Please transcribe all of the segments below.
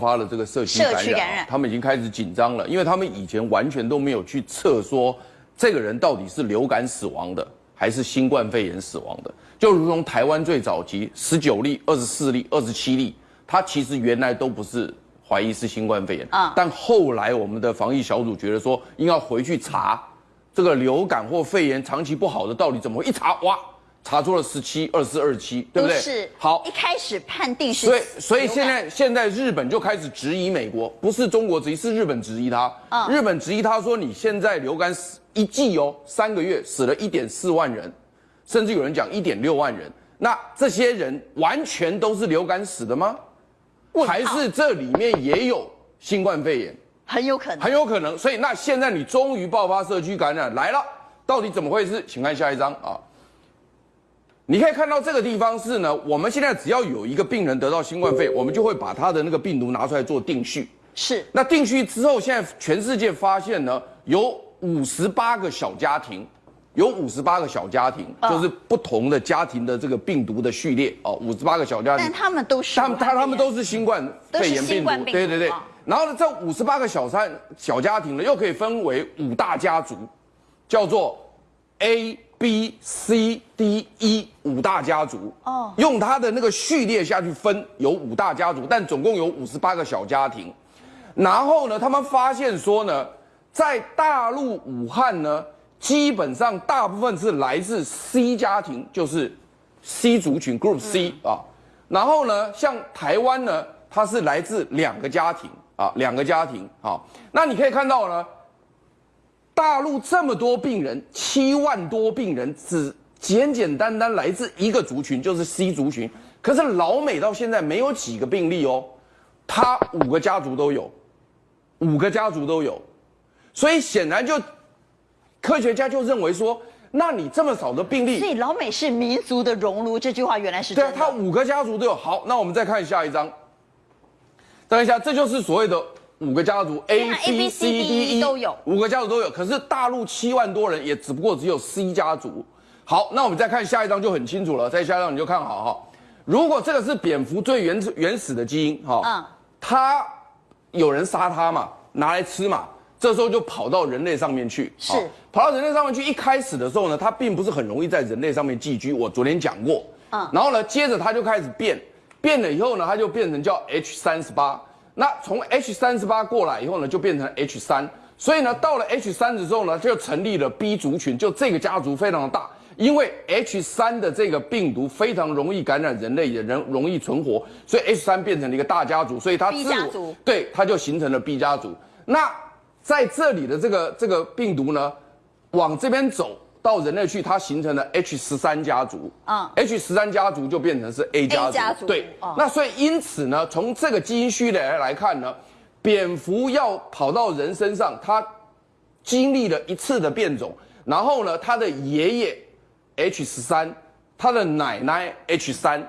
花了这个社区感染，感染。他们已经开始紧张了，因为他们以前完全都没有去测说这个人到底是流感死亡的还是新冠肺炎死亡的，就如同台湾最早期十九例、二十四例、二十七例，他其实原来都不是怀疑是新冠肺炎。啊，但后来我们的防疫小组觉得说应该回去查这个流感或肺炎长期不好的到底怎么一查哇。查出了十七、二四、二七，对不对？是。好，一开始判定是。所以，所以现在现在日本就开始质疑美国，不是中国质疑，是日本质疑他。啊。日本质疑他说，你现在流感死一季哦，三个月死了一点四万人，甚至有人讲一点六万人。那这些人完全都是流感死的吗？还是这里面也有新冠肺炎？很有可能。很有可能。所以，那现在你终于爆发社区感染来了，到底怎么回事？请看下一张啊。你可以看到这个地方是呢，我们现在只要有一个病人得到新冠肺炎，我们就会把他的那个病毒拿出来做定序。是。那定序之后，现在全世界发现呢，有五十八个小家庭，有五十八个小家庭，就是不同的家庭的这个病毒的序列哦，五十八个小家庭。但他们都是。他们他他们都是新冠肺炎病毒。对对对。然后呢，这五十八个小三小家庭呢，又可以分为五大家族，叫做 A。B、C、D、E 五大家族哦，用它的那个序列下去分，有五大家族，但总共有五十八个小家庭。然后呢，他们发现说呢，在大陆武汉呢，基本上大部分是来自 C 家庭，就是 C 族群 Group C 啊。然后呢，像台湾呢，它是来自两个家庭啊，两个家庭啊。那你可以看到呢。大陆这么多病人，七万多病人，只简简单单来自一个族群，就是 C 族群。可是老美到现在没有几个病例哦，他五个家族都有，五个家族都有，所以显然就科学家就认为说，那你这么少的病例，所以老美是民族的熔炉，这句话原来是对啊，他五个家族都有。好，那我们再看下一张，等一下，这就是所谓的。五个家族 A B C D E 都有，五个家族都有。可是大陆七万多人，也只不过只有 C 家族。好，那我们再看下一张就很清楚了。再下一张你就看好哈。如果这个是蝙蝠最原始原始的基因哈，嗯，它有人杀它嘛，拿来吃嘛，这时候就跑到人类上面去，是跑到人类上面去。一开始的时候呢，它并不是很容易在人类上面寄居。我昨天讲过，嗯，然后呢，接着它就开始变，变了以后呢，它就变成叫 H 三十八。那从 H 三十八过来以后呢，就变成 H 三，所以呢，到了 H 三之后呢，就成立了 B 族群，就这个家族非常的大，因为 H 三的这个病毒非常容易感染人类，也人容易存活，所以 H 三变成了一个大家族，所以它 B 家族对，它就形成了 B 家族。那在这里的这个这个病毒呢，往这边走。到人类去，它形成了 H 十三家族啊，H 十三家族就变成是 A 家族，对，那所以因此呢，从这个基因序列来看呢，蝙蝠要跑到人身上，它经历了一次的变种，然后呢，它的爷爷 H 十三，它的奶奶 H 三，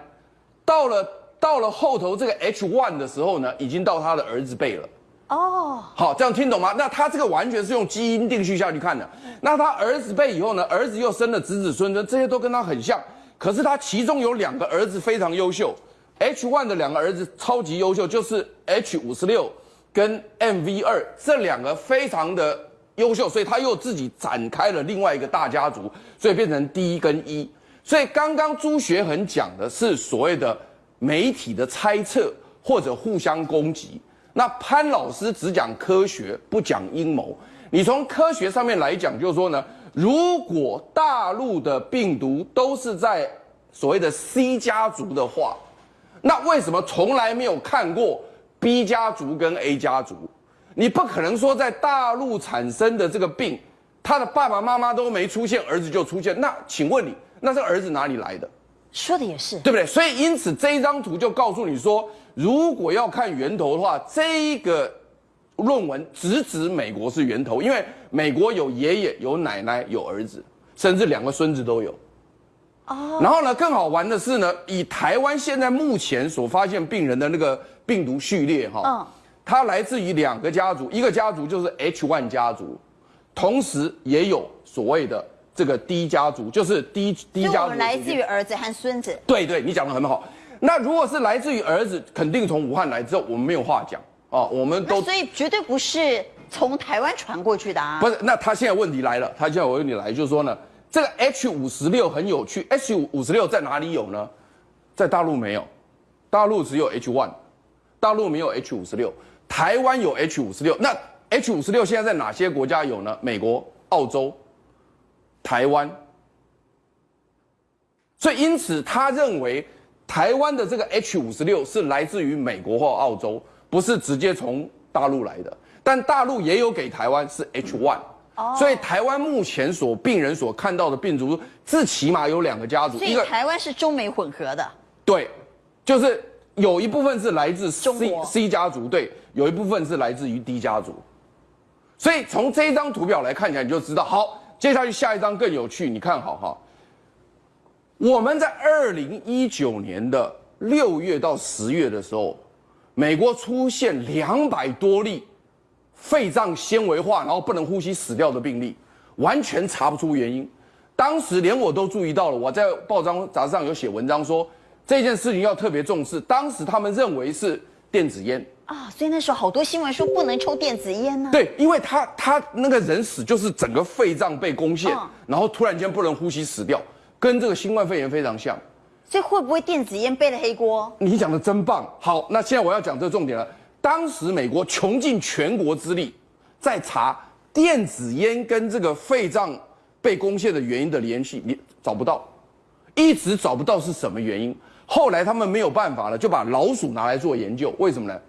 到了到了后头这个 H one 的时候呢，已经到他的儿子辈了。哦，好，这样听懂吗？那他这个完全是用基因定序下去看的。那他儿子辈以后呢？儿子又生了子子孙孙，这些都跟他很像。可是他其中有两个儿子非常优秀，H one 的两个儿子超级优秀，就是 H 五十六跟 MV 二这两个非常的优秀，所以他又自己展开了另外一个大家族，所以变成 D 跟 E。所以刚刚朱学恒讲的是所谓的媒体的猜测或者互相攻击。那潘老师只讲科学，不讲阴谋。你从科学上面来讲，就是说呢，如果大陆的病毒都是在所谓的 C 家族的话，那为什么从来没有看过 B 家族跟 A 家族？你不可能说在大陆产生的这个病，他的爸爸妈妈都没出现，儿子就出现。那请问你，那这儿子哪里来的？说的也是，对不对？所以因此这一张图就告诉你说。如果要看源头的话，这个论文直指美国是源头，因为美国有爷爷、有奶奶、有儿子，甚至两个孙子都有。哦。然后呢，更好玩的是呢，以台湾现在目前所发现病人的那个病毒序列哈，嗯，它来自于两个家族，一个家族就是 H one 家族，同时也有所谓的这个 D 家族，就是 D D 家族。来自于儿子和孙子。对对，你讲的很好。那如果是来自于儿子，肯定从武汉来之后，我们没有话讲啊，我们都所以绝对不是从台湾传过去的啊。不是，那他现在问题来了，他现在我问你来就是说呢，这个 H 五十六很有趣，H 五十六在哪里有呢？在大陆没有，大陆只有 H one，大陆没有 H 五十六，台湾有 H 五十六。那 H 五十六现在在哪些国家有呢？美国、澳洲、台湾。所以因此他认为台湾的这个 H 五十六是来自于美国或澳洲，不是直接从大陆来的。但大陆也有给台湾是 H one，所以台湾目前所病人所看到的病毒，最起码有两个家族，所以台湾是中美混合的。对，就是有一部分是来自 C C 家族，对，有一部分是来自于 D 家族。所以从这一张图表来看起来，你就知道。好，接下去下一张更有趣，你看好哈。我们在二零一九年的六月到十月的时候，美国出现两百多例肺脏纤维化，然后不能呼吸死掉的病例，完全查不出原因。当时连我都注意到了，我在报章杂志上有写文章说这件事情要特别重视。当时他们认为是电子烟啊，所以那时候好多新闻说不能抽电子烟呢。对，因为他他那个人死就是整个肺脏被攻陷，然后突然间不能呼吸死掉。跟这个新冠肺炎非常像，所以会不会电子烟背了黑锅？你讲的真棒。好，那现在我要讲这个重点了。当时美国穷尽全国之力，在查电子烟跟这个肺脏被攻陷的原因的联系，你找不到，一直找不到是什么原因。后来他们没有办法了，就把老鼠拿来做研究。为什么呢？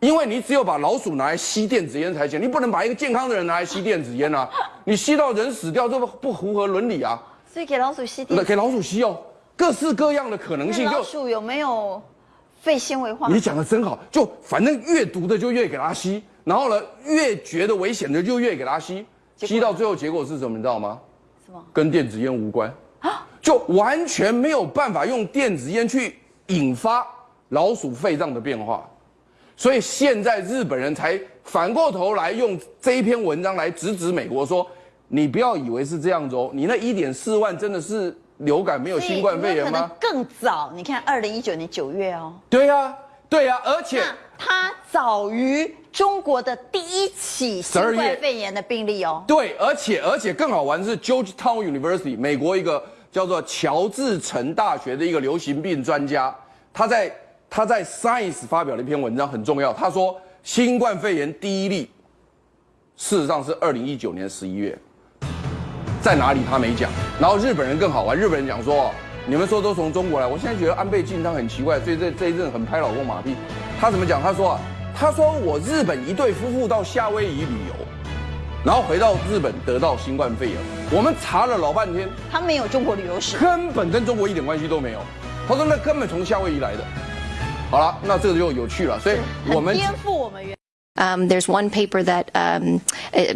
因为你只有把老鼠拿来吸电子烟才行，你不能把一个健康的人拿来吸电子烟啊！你吸到人死掉，这不不符合伦理啊！所以给老鼠吸电，给老鼠吸哦，各式各样的可能性。老鼠有没有肺纤维化？你讲的真好，就反正越毒的就越给它吸，然后呢，越觉得危险的就越给它吸，吸到最后结果是什么？你知道吗？什么？跟电子烟无关啊，就完全没有办法用电子烟去引发老鼠肺脏的变化，所以现在日本人才反过头来用这一篇文章来直指美国说。你不要以为是这样子哦，你那一点四万真的是流感没有新冠肺炎吗？更早，你看二零一九年九月哦。对呀，对呀，而且它早于中国的第一起新冠肺炎的病例哦。对，而且而且更好玩的是，Georgetown University 美国一个叫做乔治城大学的一个流行病专家，他在他在 Science 发表了一篇文章，很重要。他说新冠肺炎第一例，事实上是二零一九年十一月。在哪里他没讲，然后日本人更好玩，日本人讲说，你们说都从中国来，我现在觉得安倍晋三很奇怪，所以这这一阵很拍老公马屁。他怎么讲？他说啊，他说我日本一对夫妇到夏威夷旅游，然后回到日本得到新冠肺炎，我们查了老半天，他没有中国旅游史，根本跟中国一点关系都没有。他说那根本从夏威夷来的。好了，那这个就有趣了，所以我们颠覆我们原。Um, there's one paper that um,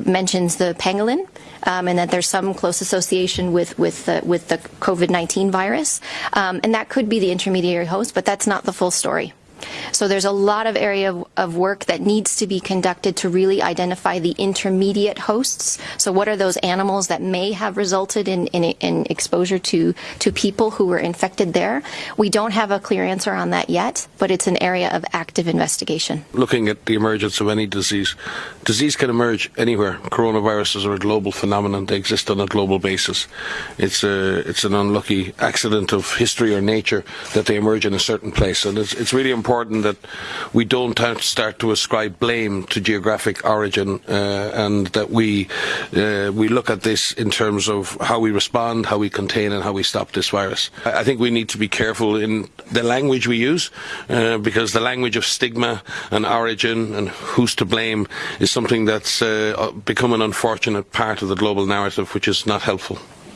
mentions the pangolin, um, and that there's some close association with with the, with the COVID-19 virus, um, and that could be the intermediary host, but that's not the full story. So there's a lot of area of, of, work that needs to be conducted to really identify the intermediate hosts. So what are those animals that may have resulted in, in, in, exposure to, to people who were infected there? We don't have a clear answer on that yet, but it's an area of active investigation. Looking at the emergence of any disease, disease can emerge anywhere. Coronaviruses are a global phenomenon. They exist on a global basis. It's a, it's an unlucky accident of history or nature that they emerge in a certain place. And it's, it's really important important that we don't start to ascribe blame to geographic origin uh, and that we uh, we look at this in terms of how we respond, how we contain and how we stop this virus. I think we need to be careful in the language we use uh, because the language of stigma and origin and who's to blame is something that's become an unfortunate part of the global narrative which is not helpful.